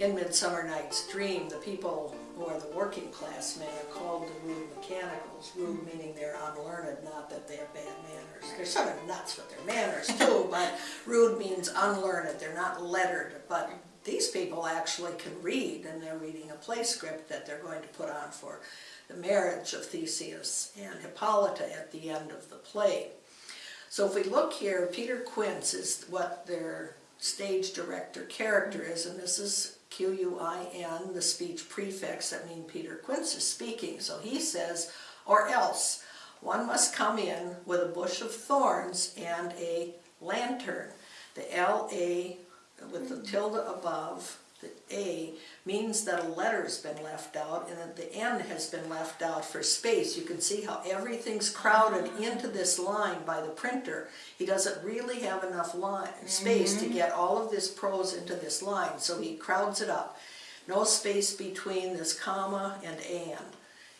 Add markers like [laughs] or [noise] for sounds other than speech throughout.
In Midsummer Night's Dream, the people who are the working class men are called the rude mechanicals. Rude meaning they're unlearned, not that they have bad manners. They're sort of nuts with their manners too, [laughs] but rude means unlearned. They're not lettered, but these people actually can read, and they're reading a play script that they're going to put on for the marriage of Theseus and Hippolyta at the end of the play. So if we look here, Peter Quince is what their stage director character is, and this is Q-U-I-N, the speech prefix that means Peter Quince is speaking. So he says, or else, one must come in with a bush of thorns and a lantern. The L-A with the tilde above, means that a letter's been left out and that the N has been left out for space. You can see how everything's crowded mm-hmm. into this line by the printer. He doesn't really have enough line, mm-hmm. space to get all of this prose into this line, so he crowds it up. No space between this comma and and,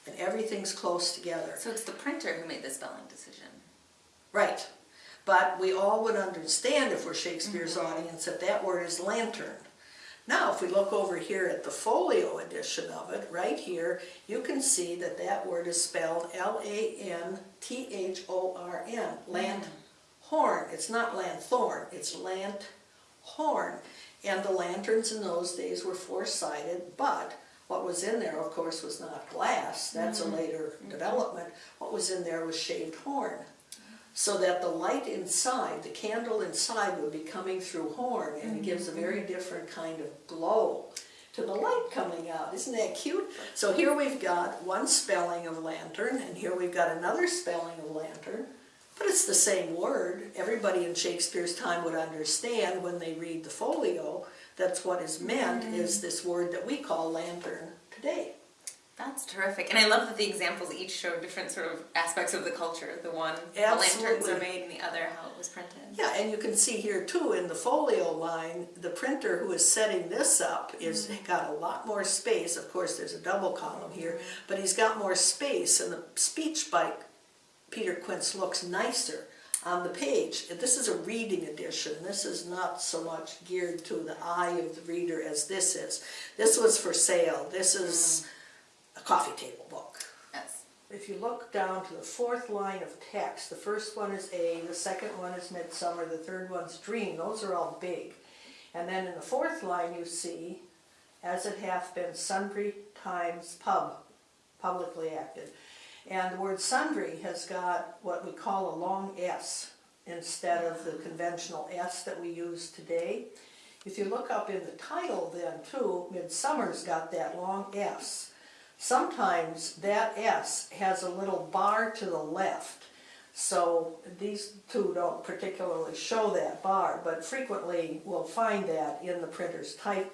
and everything's close together. So it's the printer who made the spelling decision. Right. But we all would understand if we're Shakespeare's mm-hmm. audience that that word is lantern. Now, if we look over here at the folio edition of it, right here, you can see that that word is spelled mm. L-A-N-T-H-O-R-N, lanthorn. It's not lanthorn, it's lanthorn. And the lanterns in those days were four-sided, but what was in there, of course, was not glass. That's a mm-hmm. later mm-hmm. development. What was in there was shaved horn so that the light inside, the candle inside would be coming through horn and it gives a very mm-hmm. different kind of glow to the light coming out. Isn't that cute? So here we've got one spelling of lantern and here we've got another spelling of lantern, but it's the same word. Everybody in Shakespeare's time would understand when they read the folio that's what is meant is mm-hmm. this word that we call lantern today. That's terrific. And I love that the examples each show different sort of aspects of the culture. The one, the lanterns are made, and the other, how it was printed. Yeah, and you can see here too in the folio line, the printer who is setting this up is mm-hmm. got a lot more space. Of course, there's a double column here, but he's got more space and the speech by Peter Quince looks nicer on the page. This is a reading edition. This is not so much geared to the eye of the reader as this is. This was for sale. This is mm. A coffee table book. Yes. If you look down to the fourth line of text, the first one is A, the second one is Midsummer, the third one's Dream. Those are all big. And then in the fourth line you see, as it hath been sundry times pub, publicly acted. And the word sundry has got what we call a long S instead of the conventional S that we use today. If you look up in the title then too, Midsummer's got that long S. Sometimes that S has a little bar to the left. So these two don't particularly show that bar, but frequently we'll find that in the printer's type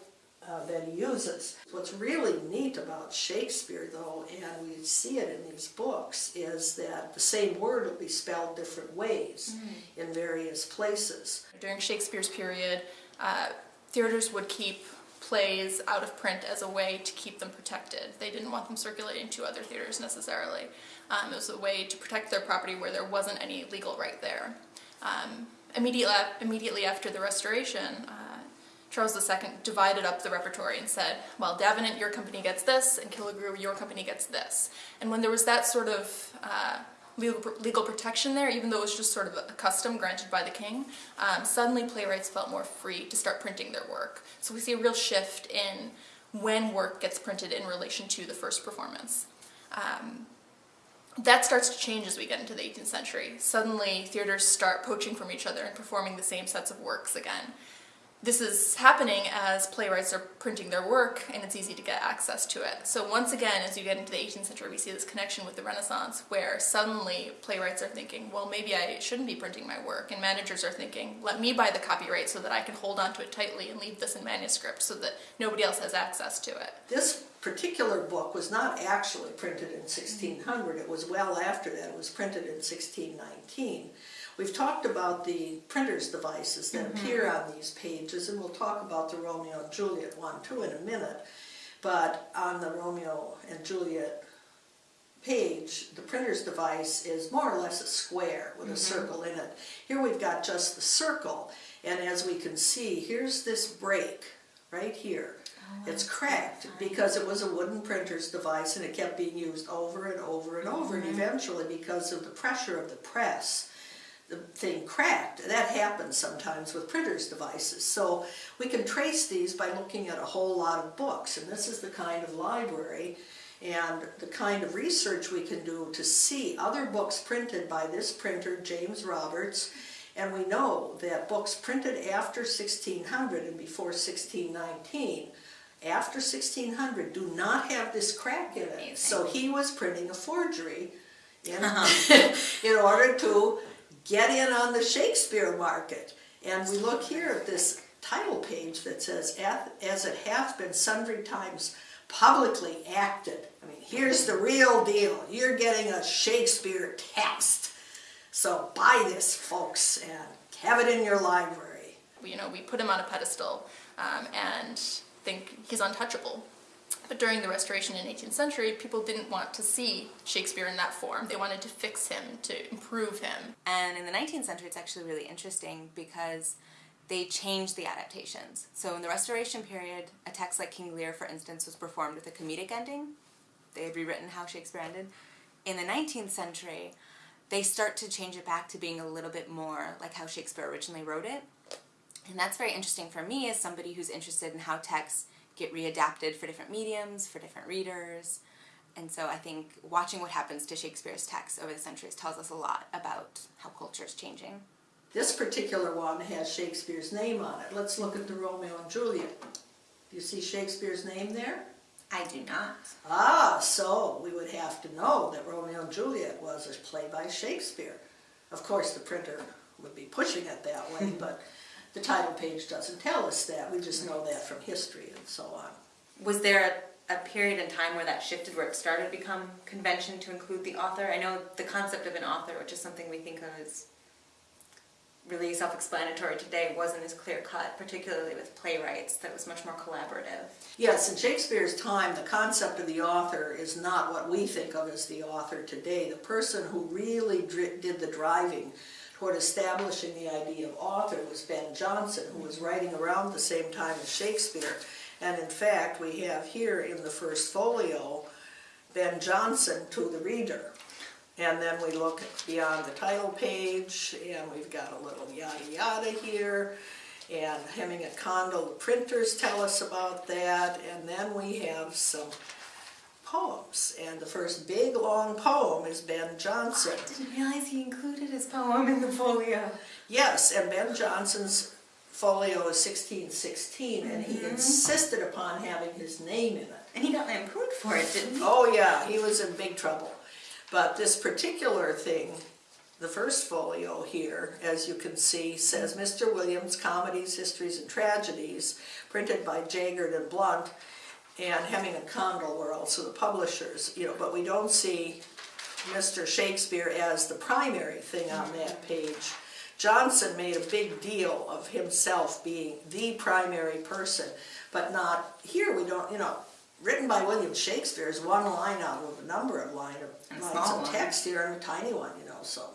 uh, that he uses. What's really neat about Shakespeare though, and we see it in these books, is that the same word will be spelled different ways in various places. During Shakespeare's period, uh, theaters would keep plays out of print as a way to keep them protected. They didn't want them circulating to other theaters necessarily. Um, it was a way to protect their property where there wasn't any legal right there. Um, immediately, immediately after the Restoration, uh, Charles II divided up the repertory and said, well, Davenant, your company gets this, and Killigrew, your company gets this. And when there was that sort of uh, legal, legal protection there, even though it was just sort of a custom granted by the king, um, suddenly playwrights felt more free to start printing their work. So we see a real shift in when work gets printed in relation to the first performance. Um, that starts to change as we get into the 18th century. Suddenly, theaters start poaching from each other and performing the same sets of works again. This is happening as playwrights are printing their work and it's easy to get access to it. So once again, as you get into the 18th century, we see this connection with the Renaissance where suddenly playwrights are thinking, well, maybe I shouldn't be printing my work. And managers are thinking, let me buy the copyright so that I can hold onto it tightly and leave this in manuscript so that nobody else has access to it. This particular book was not actually printed in 1600, it was well after that, it was printed in 1619. We've talked about the printer's devices that appear on these pages, and we'll talk about the Romeo and Juliet one too in a minute. But on the Romeo and Juliet page, the printer's device is more or less a square with a circle in it. Here we've got just the circle, and as we can see, here's this break right here. It's cracked because it was a wooden printer's device and it kept being used over and over and over. And eventually, because of the pressure of the press, the thing cracked. That happens sometimes with printers' devices. So we can trace these by looking at a whole lot of books. And this is the kind of library and the kind of research we can do to see other books printed by this printer, James Roberts. And we know that books printed after 1600 and before 1619 after 1600 do not have this crack in it. Amazing. So he was printing a forgery in, uh-huh. [laughs] in order to get in on the Shakespeare market. And we look here at this title page that says, as it hath been sundry times publicly acted. I mean, here's the real deal. You're getting a Shakespeare text. So buy this, folks, and have it in your library. You know, we put him on a pedestal um, and think he's untouchable. But during the Restoration in 18th century, people didn't want to see Shakespeare in that form. They wanted to fix him, to improve him. And in the 19th century, it's actually really interesting because they changed the adaptations. So in the Restoration period, a text like King Lear, for instance, was performed with a comedic ending. They had rewritten how Shakespeare ended. In the 19th century, they start to change it back to being a little bit more like how Shakespeare originally wrote it. And that's very interesting for me as somebody who's interested in how texts get readapted for different mediums, for different readers. And so I think watching what happens to Shakespeare's texts over the centuries tells us a lot about how culture is changing. This particular one has Shakespeare's name on it. Let's look at the Romeo and Juliet. Do you see Shakespeare's name there? I do not. Ah, so we would have to know that Romeo and Juliet was a play by Shakespeare. Of course, the printer would be pushing it that way, [laughs] but the title page doesn't tell us that. We just know that from history and so on. Was there a, a period in time where that shifted, where it started to become convention to include the author? I know the concept of an author, which is something we think of as really self-explanatory today, wasn't as clear-cut, particularly with playwrights, that was much more collaborative. Yes, in Shakespeare's time, the concept of the author is not what we think of as the author today. The person who really did the driving toward establishing the idea of author was Ben Jonson, who was writing around the same time as Shakespeare. And in fact, we have here in the first folio, Ben Jonson to the reader. And then we look beyond the title page, and we've got a little yada yada here. And Hemming and Condell, the printers tell us about that. And then we have some poems. And the first big long poem is Ben Jonson. Didn't realize he included his poem in the folio. Yes, and Ben Jonson's folio is 1616, and he mm-hmm. insisted upon having his name in it. And he got lampooned for it, didn't he? Oh yeah, he was in big trouble. But this particular thing, the first folio here, as you can see, says Mr. Williams, Comedies, Histories, and Tragedies, printed by Jaggard and Blount, and Hemming and Condell were also the publishers, you know, but we don't see Mr. Shakespeare as the primary thing on that page. Jonson made a big deal of himself being the primary person, but not, here we don't, you know, written by William Shakespeare is one line out of a number of line of lines of text here and a tiny one, you know, so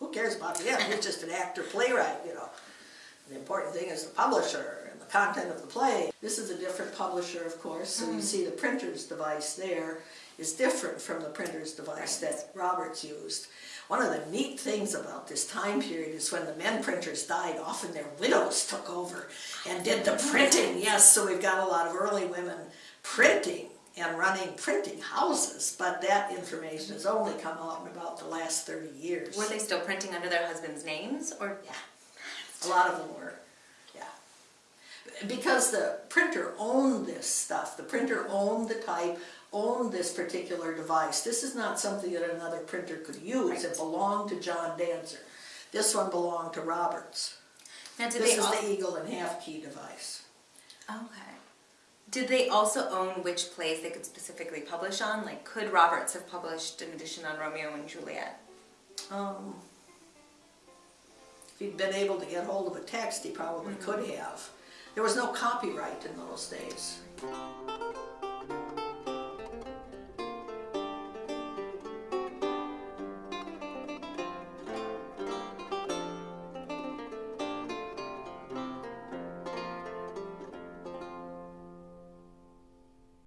who cares about him? He's just an actor playwright, you know. The important thing is the publisher content of the play. This is a different publisher, of course, so Mm. you see the printer's device there is different from the printer's device that Roberts used. One of the neat things about this time period is when the men printers died, often their widows took over and did the printing. Yes, so we've got a lot of early women printing and running printing houses, but that information has only come out in about the last 30 years. Were they still printing under their husbands' names, or Yeah, a lot of them were. Because the printer owned this stuff, the printer owned the type, owned this particular device. This is not something that another printer could use, it belonged to John Danter. This one belonged to Roberts. now did This they is the Eagle and Half Key device. Okay. Did they also own which plays they could specifically publish on? Like, could Roberts have published an edition on Romeo and Juliet? Um, If he'd been able to get hold of a text, he probably Mm-hmm. could have. There was no copyright in those days.